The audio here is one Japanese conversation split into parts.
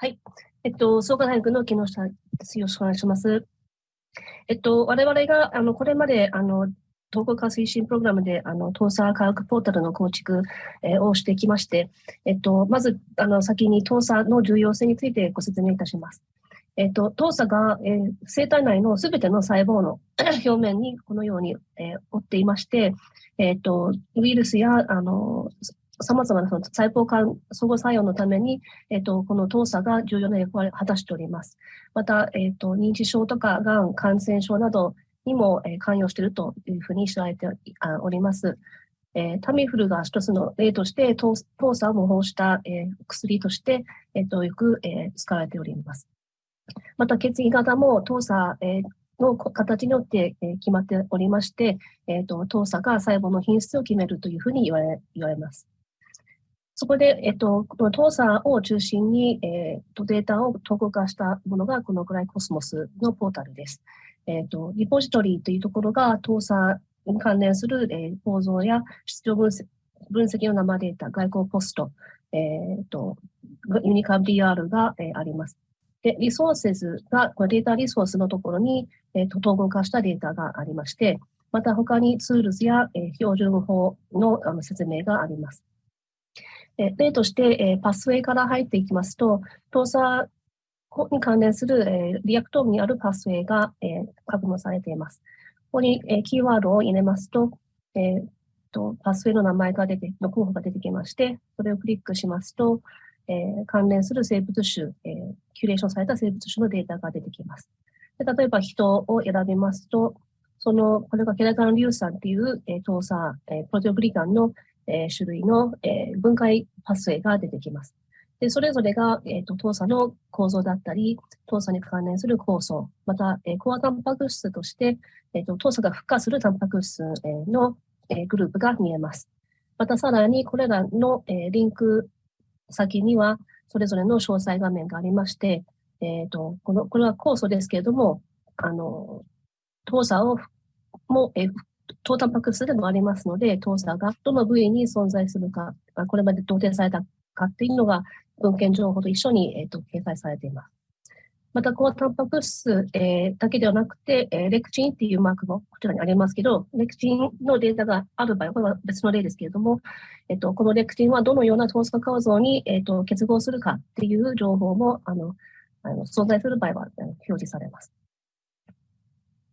はい。えっと、創価大学の木下です。よろしくお願いします。えっと、我々が、あの、これまで、あの、統合化推進プログラムで、あの、東査科学ポータルの構築、えー、をしてきまして、えっと、まず、あの、先に東査の重要性についてご説明いたします。えっと、東査が、えー、生体内のすべての細胞の 表面にこのように、えー、覆っていまして、えっと、ウイルスや、あの、様々なその細胞間相互作用のために、えっ、と、この糖鎖が重要な役割を果たしております。また、えっ、と、認知症とか、がん、感染症などにも、えー、関与しているというふうに知られております。えー、タミフルが一つの例として、糖鎖を模倣した、えー、薬として、えっ、と、よく、え、使われております。また、血液型も糖鎖、えの形によって、決まっておりまして、えっ、ー、と、糖鎖が細胞の品質を決めるというふうに言われ言われます。そこで、えっと、この当社を中心に、えっと、データを統合化したものが、このグライコスモスのポータルです。えっと、リポジトリというところが、当社に関連する、えー、構造や出場分析分析の生データ、外交ポスト、えっと、ユニカ DR が、えー、あります。で、リソーセズが、これデータリソースのところに、えっと、統合化したデータがありまして、また他に tools や、えー、標準法のあの説明があります。え例として、え pathway から入っていきますと、動作に関連する、え Reactome にある pathway が、え確認されています。ここに、えキーワードを入れますと、えと pathway の名前が出て、の候補が出てきまして、それをクリックしますと、え関連する生物種、えキュレーションされた生物種のデータが出てきます。で例えば人を選びますと、その、これがケラタン硫酸っていう、えー、糖鎖、えー、プロテオグリカンのえー、種類の、えー、分解パスウェイが出てきます。で、それぞれが、えっ、ー、と、糖鎖の構造だったり、糖鎖に関連する酵素、また、えー、コアタンパク質として、えっ、ー、と、糖鎖が付加するタンパク質、えの、えグループが見えます。また、さらに、これらの、えリンク先には、それぞれの詳細画面がありまして、えっ、と、この、これは酵素ですけれども、あの、糖鎖をも、え糖タンパク質でもありますので、糖鎖がどの部位に存在するか、これまで同定されたかっていうのが文献情報と一緒に、えーと、掲載されています。また、高タンパク質、えー、だけではなくて、えー、レクチンっていうマークもこちらにありますけど、レクチンのデータがある場合、これは別の例ですけれども、え、ー、と、このレクチンはどのような糖鎖構造に、えっ、と、結合するかっていう情報も、あの、あの存在する場合は表示されます。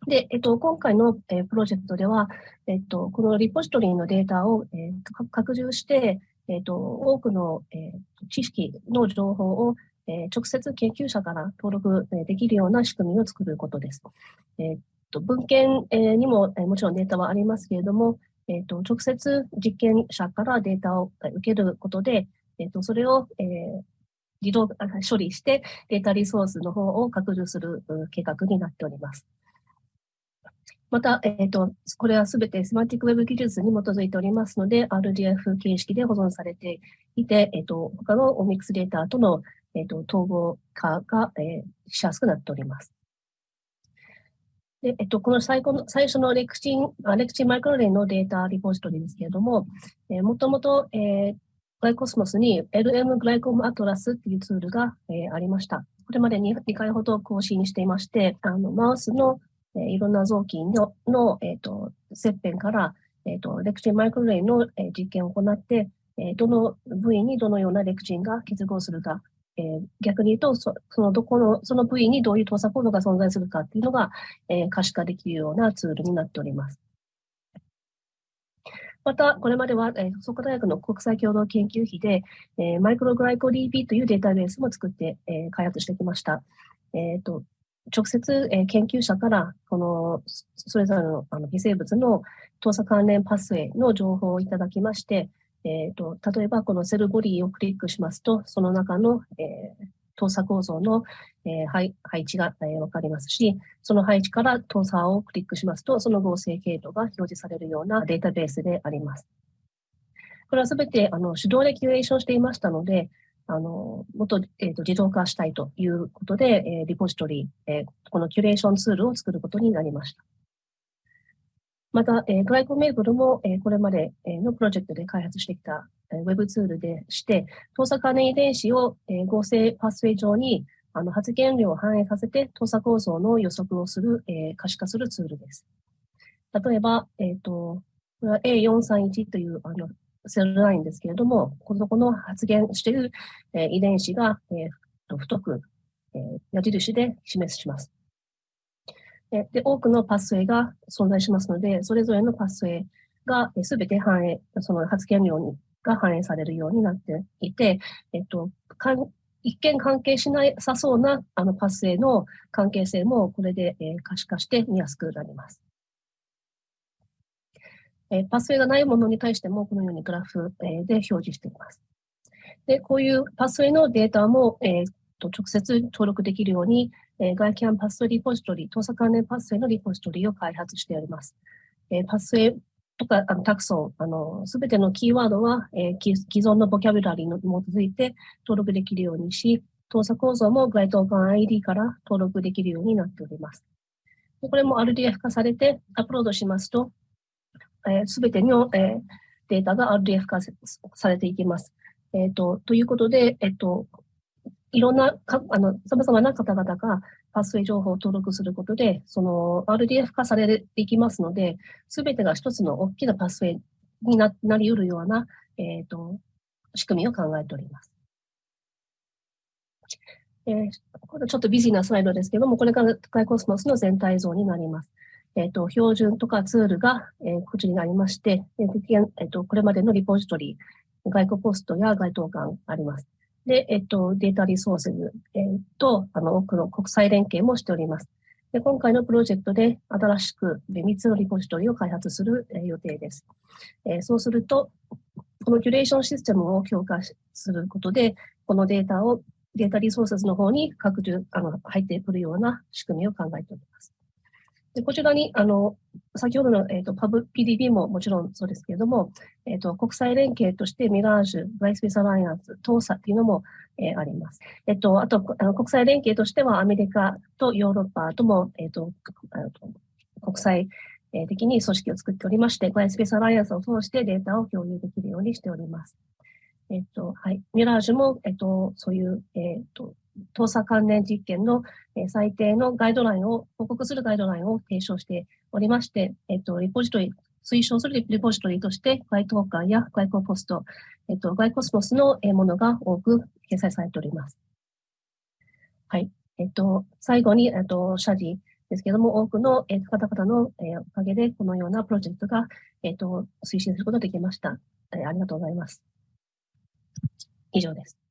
で、えっと、今回の、えー、プロジェクトでは、えっと、このリポジトリのデータを、えー、拡充して、えっと、多くの、えー、知識の情報を、えー、直接研究者から登録できるような仕組みを作ることです。えっと、文献、えー、にも、えー、もちろんデータはありますけれども、えっと、直接実験者からデータを受けることで、えっと、それを、えー、自動処理してデータリソースの方を拡充する計画になっております。また、えっ、ー、と、これはすべてセマティックウェブ技術に基づいておりますので、RDF 形式で保存されていて、えっ、ー、と、他のオミックスデータとの、え、ー、と、統合化が、えー、しやすくなっております。で、えっと、この最後の、最初のレクチン、レクチンマイクロレイのデータリポジトリですけれども、えー、もともと、えー、グライコスモスに LM グライコムアトラスっていうツールが、えー、ありました。これまでに2回ほど更新していまして、あの、マウスのえいろんな臓器のの、えーと、切片から、えーと、レクチンマイクロレイの、え実験を行って、えどの部位にどのようなレクチンが結合するか、えー、逆に言うとそ、そのどこの、その部位にどういう投作コードが存在するかっていうのが、えー、可視化できるようなツールになっております。また、これまでは、えー、創価大学の国際共同研究費で、えー、マイクログライコ DB というデータベースも作って、えー、開発してきました。え、ー、と、直接、えー、研究者からこのそれぞれのあの微生物の投作関連パスウェイの情報をいただきまして、えーと、例えばこのセルボディをクリックしますと、その中の、えー、投作構造の、えー、配配置が、えー、わかりますし、その配置から投作をクリックしますと、その合成経路が表示されるようなデータベースであります。これはすべてあの手動でキュレーションしていましたので、あの、もっと、えーと、自動化したいということで、えー、リポジトリ、えー、このキュレーションツールを作ることになりました。また、えー、グライコメーブルも、えー、これまでのプロジェクトで開発してきたウェブツールでして、盗作関連遺伝子を、えー、合成パスウェイ上にあの発現量を反映させて、盗作構造の予測をする、えー、可視化するツールです。例えば、えっ、ー、と、これは A431 というあのセルラインですけれども、このこの発現している、え、遺伝子が、えー、太く、え、矢印で示します。で、多くのパスウェイが存在しますので、それぞれのパスウェイがすべて反映、その発言量にが反映されるようになっていて、えっと、かん一見関係しなさそうなあのパスウェイの関係性もこれで、え、可視化して見やすくなります。えー、パスウェイがないものに対してもこのようにグラフ、えー、で表示しています。で、こういうパスウェイのデータも、えー、と直接登録できるように、えー、外キャンパスリポジトリ、搭載関連パスウェイのリポジトリを開発しております。えー、パスウェイとか、あのタクソン、あの、すべてのキーワードは、えー、既存のボキャブラリーに基づいて登録できるようにし、動作構造も該当間 ID から登録できるようになっております。これも RDF 化されてアップロードしますと、す、え、べ、ての、えー、データが RDF 化されていきます。えっ、と、ということで、えっ、と、いろんなか、あの、様々な方々がパスウェイ情報を登録することで、その RDF 化されていきますので、すべてが一つの大きなパスウェイにななり得るような、えっ、ー、と、仕組みを考えております。えー、ちょっとビジーなスライドですけども、これがガイコスモスの全体像になります。えっ、ー、と、標準とかツールが、え、こちらになりまして、えーえーと、これまでのリポジトリ、外国ポストや該当館あります。で、えっと、データリソース、えっと、あの、多くの国際連携もしております。で今回のプロジェクトで新しく3つのリポジトリを開発する、え予定です。えそうすると、このキュレーションシステムを強化することで、このデータをデータリソースの方に拡充、あの、入ってくるような仕組みを考えております。でこちらに、あの、先ほどの、えっ、ー、と、パブ、PDB ももちろんそうですけれども、えっ、ー、と、国際連携としてミラージュ、バイスペースアライアンス、トーサっていうのも、えー、あります。えっ、と、あと、あの国際連携としてはアメリカとヨーロッパとも、えっ、と、国際的に組織を作っておりまして、バイスペースアライアンスを通してデータを共有できるようにしております。えっ、と、はい。ミラージュも、えっ、と、そういう、えっ、と、盗作関連実験の、え最低のガイドラインを、報告するガイドラインを提唱しておりまして、えっと、リポジトリ、推奨するリポジトリとして、該当館や外交ポスト、えっと、外コスモスのものが多く掲載されております。はい。えっと、最後に、えっと、謝辞ですけども、多くの、え方々の、えおかげで、このようなプロジェクトが、えっと、推進することができました。えありがとうございます。以上です。